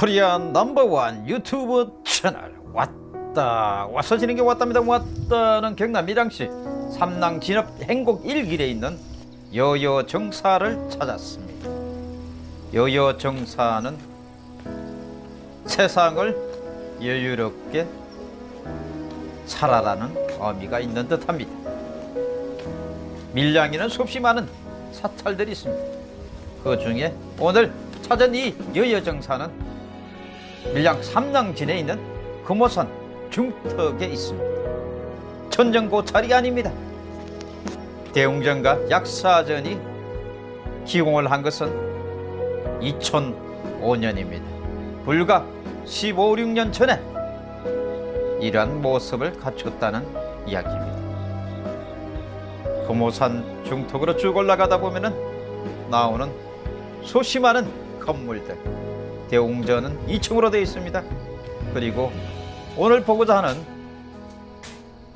코리안 넘버원 유튜브 채널. 왔다. 와서 지는 게 왔답니다. 왔다는 경남 밀양시 삼랑 진업 행곡 일길에 있는 여여 정사를 찾았습니다. 여여 정사는 세상을 여유롭게 살아라는 의미가 있는 듯합니다. 밀양에는 수없이 많은 사찰들이 있습니다. 그 중에 오늘 찾은 이 여여정사는 밀양 삼랑진에 있는 금호산 중턱에 있습니다. 천정고찰이 아닙니다. 대웅전과 약사전이 기공을 한 것은 2005년입니다. 불과 15, 16년 전에 이러한 모습을 갖췄다는 이야기입니다. 금호산 중턱으로 쭉 올라가다 보면은 나오는 많은 건물들 대웅전은 2층으로 되어 있습니다 그리고 오늘 보고자 하는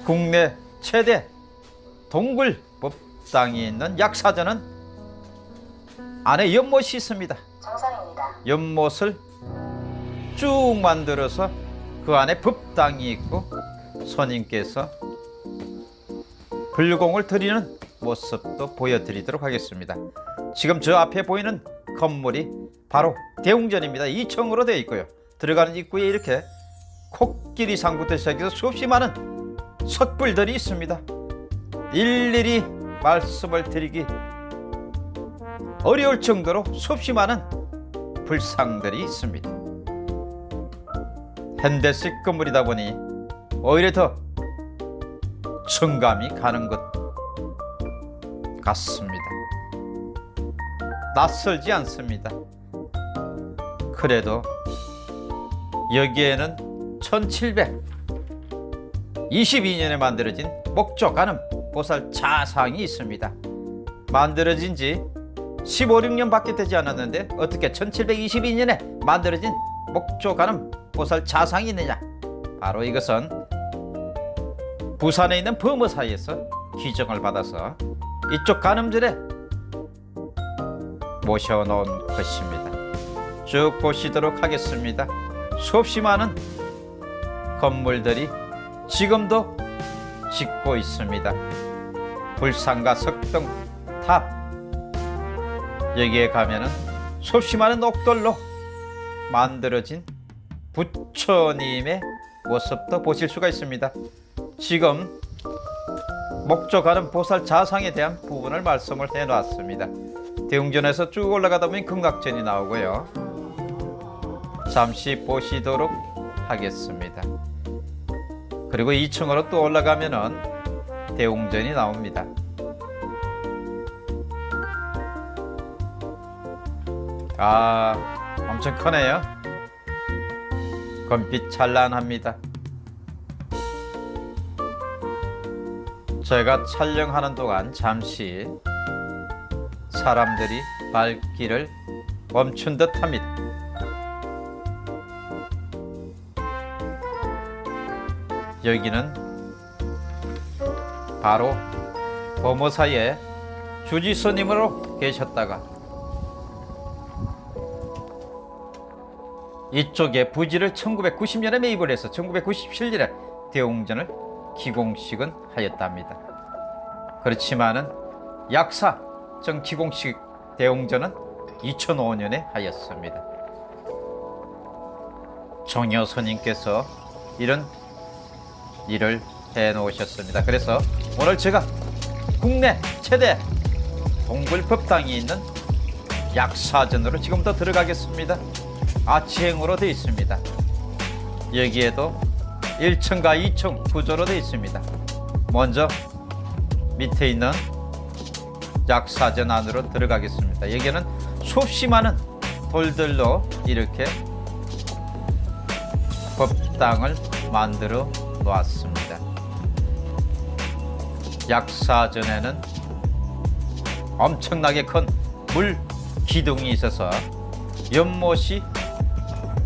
국내 최대 동굴 법당이 있는 약사전은 안에 연못이 있습니다 정상입니다. 연못을 쭉 만들어서 그 안에 법당이 있고 선임께서 불공을 드리는 모습도 보여드리도록 하겠습니다. 지금 저 앞에 보이는 건물이 바로 대웅전입니다. 2층으로 되어 있고요. 들어가는 입구에 이렇게 코끼리 상부터 시작해서 수없이 많은 석불들이 있습니다. 일일이 말씀을 드리기 어려울 정도로 수없이 많은 불상들이 있습니다. 현대식 건물이다 보니 오히려 더 성감이 가는 것 같습니다. 낯설지 않습니다. 그래도 여기에는 1722년에 만들어진 목조가는 보살 자상이 있습니다. 만들어진 지 15, 6년 밖에 되지 않았는데 어떻게 1722년에 만들어진 목조가는 보살 자상이 있느냐? 바로 이것은 부산에 있는 범어사에서 기증을 받아서 이쪽 가늠절에 모셔놓은 것입니다. 쭉 보시도록 하겠습니다. 수없이 많은 건물들이 지금도 짓고 있습니다. 불상과 석등, 탑 여기에 가면은 수없이 많은 옥돌로 만들어진 부처님의 모습도 보실 수가 있습니다. 지금 목적하는 보살 자상에 대한 부분을 말씀을 해놨습니다. 대웅전에서 쭉 올라가다 보면 금각전이 나오고요. 잠시 보시도록 하겠습니다. 그리고 2층으로 또 올라가면은 대웅전이 나옵니다. 아, 엄청 크네요. 검빛 찬란합니다. 제가 촬영하는 동안 잠시 사람들이 발길을 멈춘 듯 합니다. 여기는 바로 범어사의 주지스님으로 계셨다가 이쪽에 부지를 1990년에 매입을 해서 1997년에 대웅전을 기공식은 하였답니다. 그렇지만은 약사 정 기공식 대웅전은 2005년에 하였습니다. 정여 스님께서 이런 일을 해 놓으셨습니다. 그래서 오늘 제가 국내 최대 동굴법당이 있는 약사전으로 지금부터 들어가겠습니다. 아치행으로 되어 있습니다. 여기에도 1층과 2층 구조로 되어 있습니다. 먼저 밑에 있는 약사전 안으로 들어가겠습니다. 여기는 수없이 많은 돌들로 이렇게 법당을 만들어 놓았습니다. 약사전에는 엄청나게 큰 물 기둥이 있어서 연못이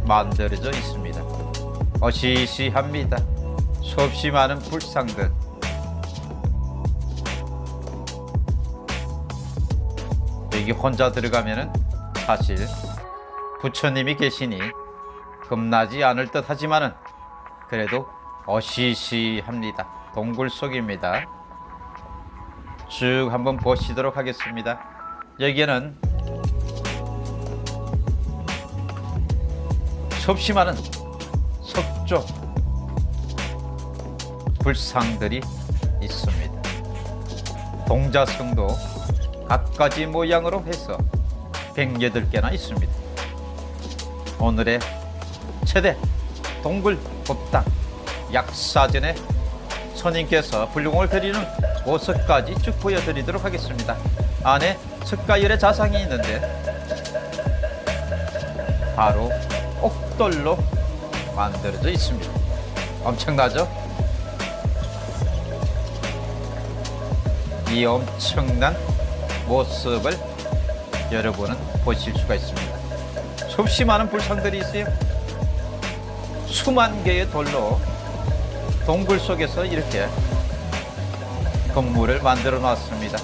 만들어져 있습니다. 어시시합니다. 수없이 많은 불상들. 여기 혼자 들어가면은 사실 부처님이 계시니 겁나지 않을 듯 하지만은 그래도 어시시합니다. 동굴 속입니다. 쭉 한번 보시도록 하겠습니다. 여기에는 많은 석조 불상들이 있습니다. 동자성도 갖가지 모양으로 해서 108개나 있습니다. 오늘의 최대 동굴 법당 약사전에 선임께서 불공을 드리는 모습까지 쭉 보여드리도록 하겠습니다. 안에 석가열의 자상이 있는데 바로 옥돌로 만들어져 있습니다. 엄청나죠? 이 엄청난 모습을 여러분은 보실 수가 있습니다. 수없이 많은 불상들이 있어요. 수만 개의 돌로 동굴 속에서 이렇게 건물을 만들어 놨습니다.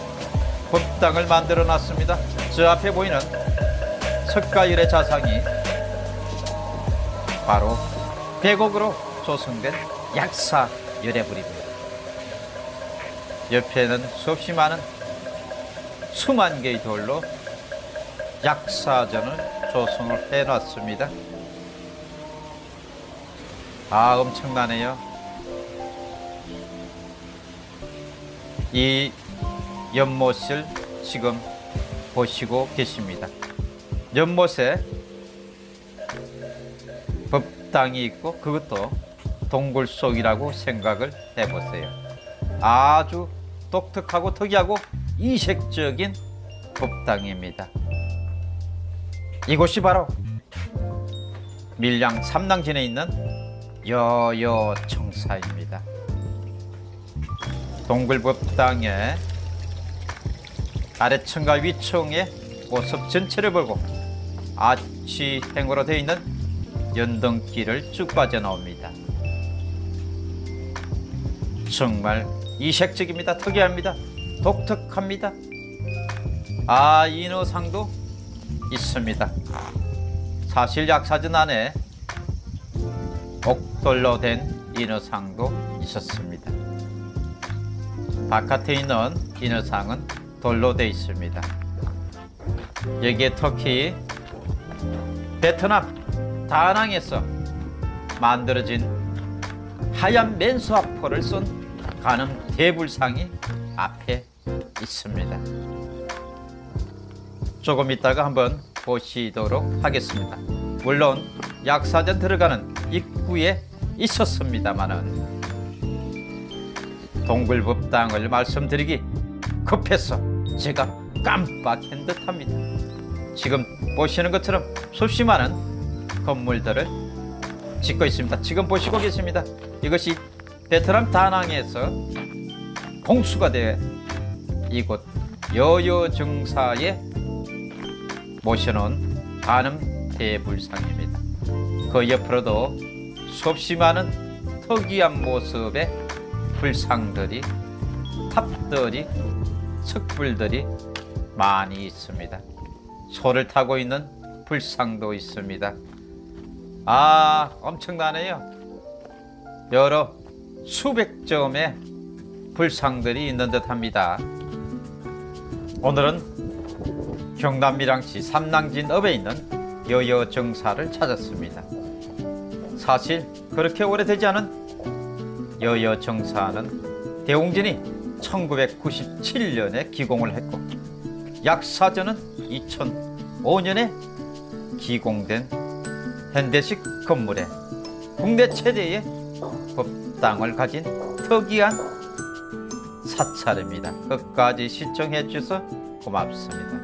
법당을 만들어 놨습니다. 저 앞에 보이는 석가일의 자상이 바로 백옥으로 조성된 약사 열애불입니다. 옆에는 수없이 많은 수만 개의 돌로 약사전을 조성을 해놨습니다. 아 엄청나네요. 이 연못을 지금 보시고 계십니다. 연못에 법당이 있고 그것도 동굴 속이라고 생각을 해보세요. 아주 독특하고 특이하고 이색적인 법당입니다. 이곳이 바로 밀양 삼당진에 있는 여여청사입니다. 동굴법당의 아래층과 위층의 모습 전체를 보고 아치행으로 되어 있는 연등길을 쭉 빠져나옵니다. 정말 이색적입니다. 특이합니다. 독특합니다. 아 인어상도 있습니다. 사실 약사전 안에 옥돌로 된 인어상도 있었습니다. 바깥에 있는 인어상은 돌로 되어 있습니다. 여기에 터키, 베트남, 다낭에서 만들어진 하얀 맨수화포를 쏜 가는 대불상이 앞에 있습니다. 조금 있다가 한번 보시도록 하겠습니다. 물론 약사전 들어가는 입구에 있었습니다만은 동굴법당을 말씀드리기 급해서 제가 깜빡한 듯합니다. 지금 보시는 것처럼 수없이 많은 건물들을 짓고 있습니다. 지금 보시고 계십니다. 이것이 베트남 다낭에서 공수가 돼 이곳 여여정사에 모셔놓은 가늠 대불상입니다. 그 옆으로도 수없이 많은 특이한 모습의 불상들이 탑들이 석불들이 많이 있습니다. 소를 타고 있는 불상도 있습니다. 아 엄청나네요. 여러 수백 점의 불상들이 있는 듯합니다. 오늘은 경남 밀양시 삼낭진 읍에 있는 여여정사를 찾았습니다. 사실 그렇게 오래되지 않은 여여정사는 대웅진이 1997년에 기공을 했고 약사전은 2005년에 기공된 현대식 건물에 국내 최대의 법당을 가진 특이한 사찰입니다. 끝까지 시청해 주셔서 고맙습니다.